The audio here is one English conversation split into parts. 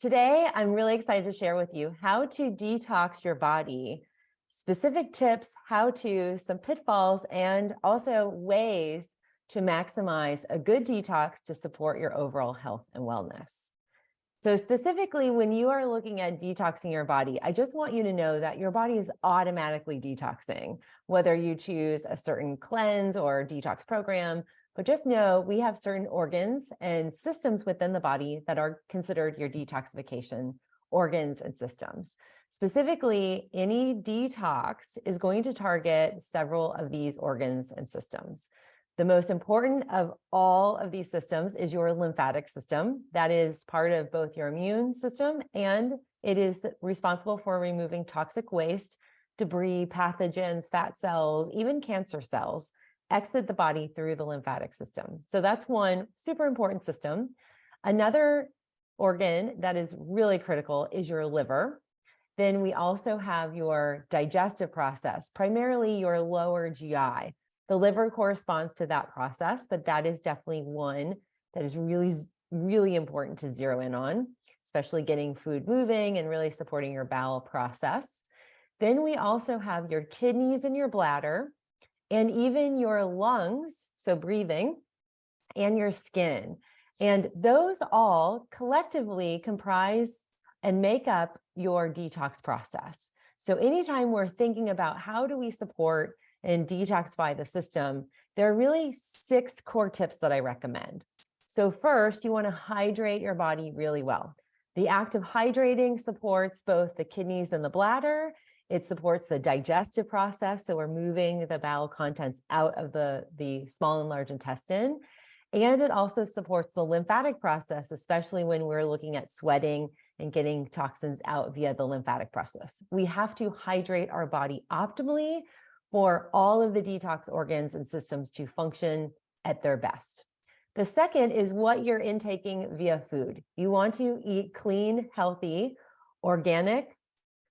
Today, I'm really excited to share with you how to detox your body, specific tips, how to, some pitfalls, and also ways to maximize a good detox to support your overall health and wellness. So specifically, when you are looking at detoxing your body, I just want you to know that your body is automatically detoxing, whether you choose a certain cleanse or detox program, but just know we have certain organs and systems within the body that are considered your detoxification organs and systems. Specifically, any detox is going to target several of these organs and systems. The most important of all of these systems is your lymphatic system. That is part of both your immune system and it is responsible for removing toxic waste, debris, pathogens, fat cells, even cancer cells exit the body through the lymphatic system. So that's one super important system. Another organ that is really critical is your liver. Then we also have your digestive process, primarily your lower GI. The liver corresponds to that process, but that is definitely one that is really, really important to zero in on, especially getting food moving and really supporting your bowel process. Then we also have your kidneys and your bladder and even your lungs, so breathing, and your skin. And those all collectively comprise and make up your detox process. So anytime we're thinking about how do we support and detoxify the system, there are really six core tips that I recommend. So first, you want to hydrate your body really well. The act of hydrating supports both the kidneys and the bladder, it supports the digestive process. So we're moving the bowel contents out of the, the small and large intestine. And it also supports the lymphatic process, especially when we're looking at sweating and getting toxins out via the lymphatic process. We have to hydrate our body optimally for all of the detox organs and systems to function at their best. The second is what you're intaking via food. You want to eat clean, healthy, organic,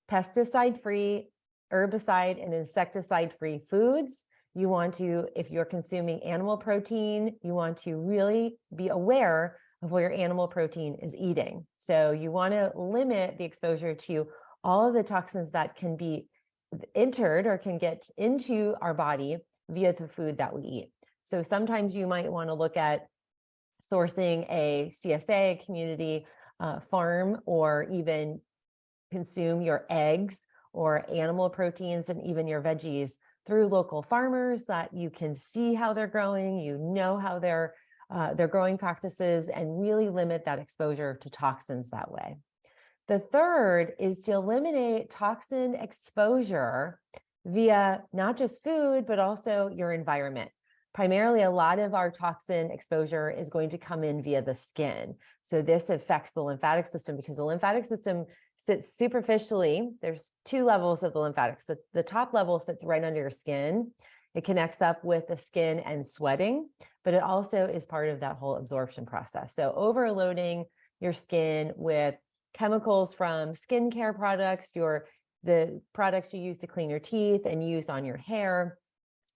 pesticide-free, herbicide and insecticide-free foods. You want to, if you're consuming animal protein, you want to really be aware of what your animal protein is eating. So you want to limit the exposure to all of the toxins that can be entered or can get into our body via the food that we eat. So sometimes you might want to look at sourcing a CSA, community uh, farm, or even consume your eggs or animal proteins and even your veggies through local farmers that you can see how they're growing, you know how their uh, their growing practices and really limit that exposure to toxins that way. The third is to eliminate toxin exposure via not just food, but also your environment. Primarily, a lot of our toxin exposure is going to come in via the skin. So this affects the lymphatic system because the lymphatic system sits superficially. There's two levels of the lymphatics. So the top level sits right under your skin. It connects up with the skin and sweating, but it also is part of that whole absorption process. So overloading your skin with chemicals from skincare products, your the products you use to clean your teeth and use on your hair.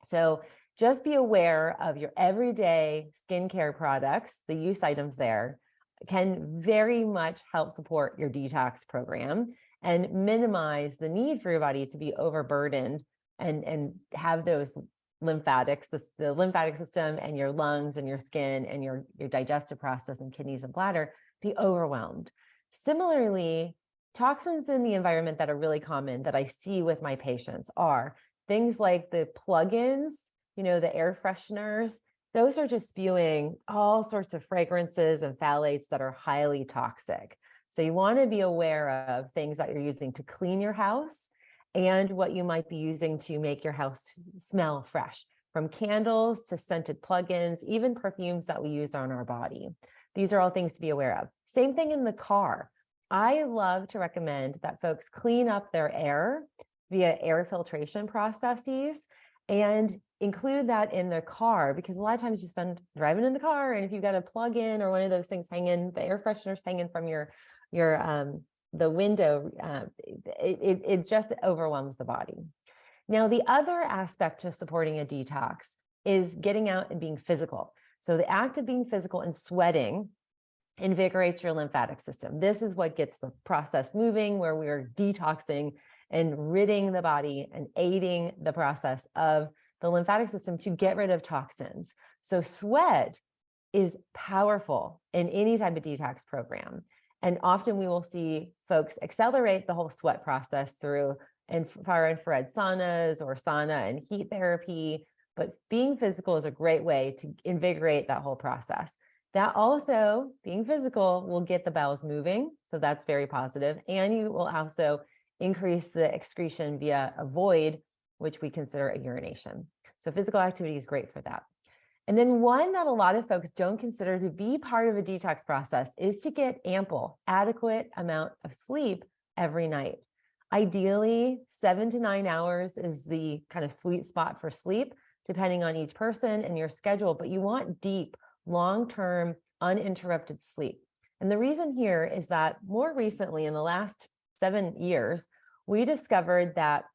So just be aware of your everyday skincare products, the use items there, can very much help support your detox program and minimize the need for your body to be overburdened and, and have those lymphatics, the, lymphatic system and your lungs and your skin and your, your digestive process and kidneys and bladder be overwhelmed. Similarly, toxins in the environment that are really common that I see with my patients are things like the plugins, you know, the air fresheners, those are just spewing all sorts of fragrances and phthalates that are highly toxic. So you want to be aware of things that you're using to clean your house and what you might be using to make your house smell fresh, from candles to scented plugins, even perfumes that we use on our body. These are all things to be aware of. Same thing in the car. I love to recommend that folks clean up their air via air filtration processes and include that in the car because a lot of times you spend driving in the car and if you've got a plug in or one of those things hanging, the air fresheners hanging from your your um, the window, uh, it, it, it just overwhelms the body. Now, the other aspect to supporting a detox is getting out and being physical. So the act of being physical and sweating invigorates your lymphatic system. This is what gets the process moving where we are detoxing and ridding the body and aiding the process of the lymphatic system to get rid of toxins. So sweat is powerful in any type of detox program. And often we will see folks accelerate the whole sweat process through far infrared saunas or sauna and heat therapy. But being physical is a great way to invigorate that whole process. That also, being physical, will get the bowels moving. So that's very positive. And you will also increase the excretion via a void, which we consider a urination. So physical activity is great for that. And then one that a lot of folks don't consider to be part of a detox process is to get ample, adequate amount of sleep every night. Ideally, seven to nine hours is the kind of sweet spot for sleep, depending on each person and your schedule, but you want deep, long-term, uninterrupted sleep. And the reason here is that more recently, in the last seven years, we discovered that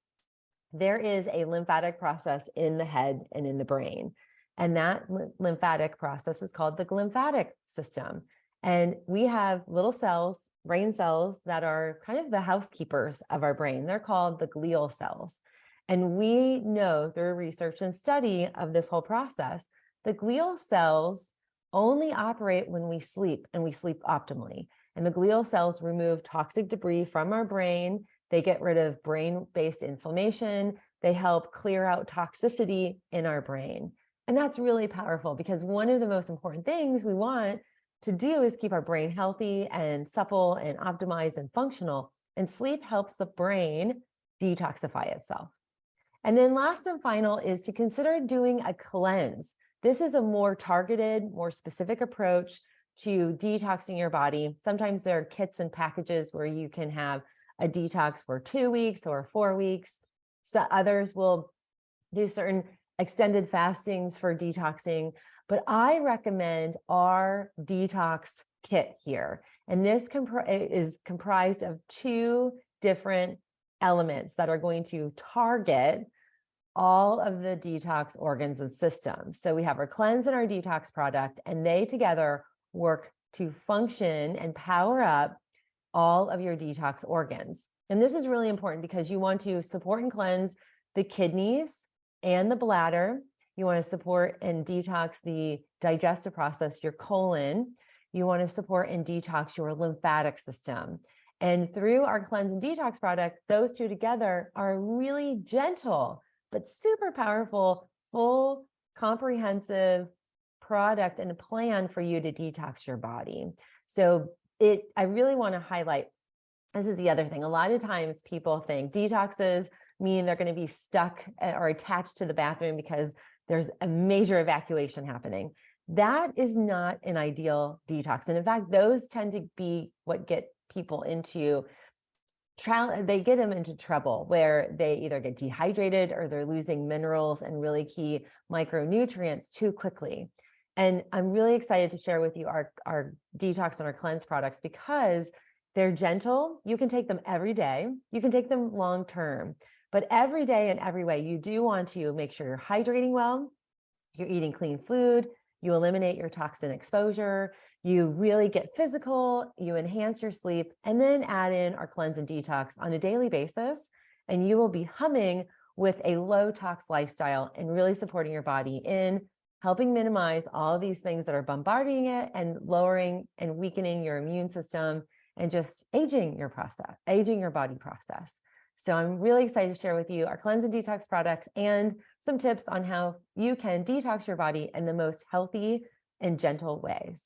there is a lymphatic process in the head and in the brain. And that lymphatic process is called the glymphatic system. And we have little cells, brain cells that are kind of the housekeepers of our brain. They're called the glial cells. And we know through research and study of this whole process, the glial cells only operate when we sleep and we sleep optimally. And the glial cells remove toxic debris from our brain. They get rid of brain-based inflammation. They help clear out toxicity in our brain. And that's really powerful because one of the most important things we want to do is keep our brain healthy and supple and optimized and functional. And sleep helps the brain detoxify itself. And then last and final is to consider doing a cleanse. This is a more targeted, more specific approach to detoxing your body. Sometimes there are kits and packages where you can have a detox for two weeks or four weeks. So others will do certain extended fastings for detoxing, but I recommend our detox kit here. And this is comprised of two different elements that are going to target all of the detox organs and systems. So we have our cleanse and our detox product, and they together work to function and power up all of your detox organs. And this is really important because you want to support and cleanse the kidneys, and the bladder. You want to support and detox the digestive process, your colon. You want to support and detox your lymphatic system. And through our cleanse and detox product, those two together are really gentle, but super powerful, full, comprehensive product and a plan for you to detox your body. So it, I really want to highlight, this is the other thing. A lot of times people think detoxes mean they're going to be stuck eh, or attached to the bathroom because there's a major evacuation happening. That is not an ideal detox. And in fact, those tend to be what get people into trial they get them into trouble where they either get dehydrated or they're losing minerals and really key micronutrients too quickly. And I'm really excited to share with you our, our detox and our cleanse products because they're gentle. You can take them every day. You can take them long term. But every day and every way, you do want to make sure you're hydrating well, you're eating clean food, you eliminate your toxin exposure, you really get physical, you enhance your sleep, and then add in our cleanse and detox on a daily basis. And you will be humming with a low tox lifestyle and really supporting your body in helping minimize all these things that are bombarding it and lowering and weakening your immune system and just aging your process, aging your body process. So I'm really excited to share with you our cleanse and detox products and some tips on how you can detox your body in the most healthy and gentle ways.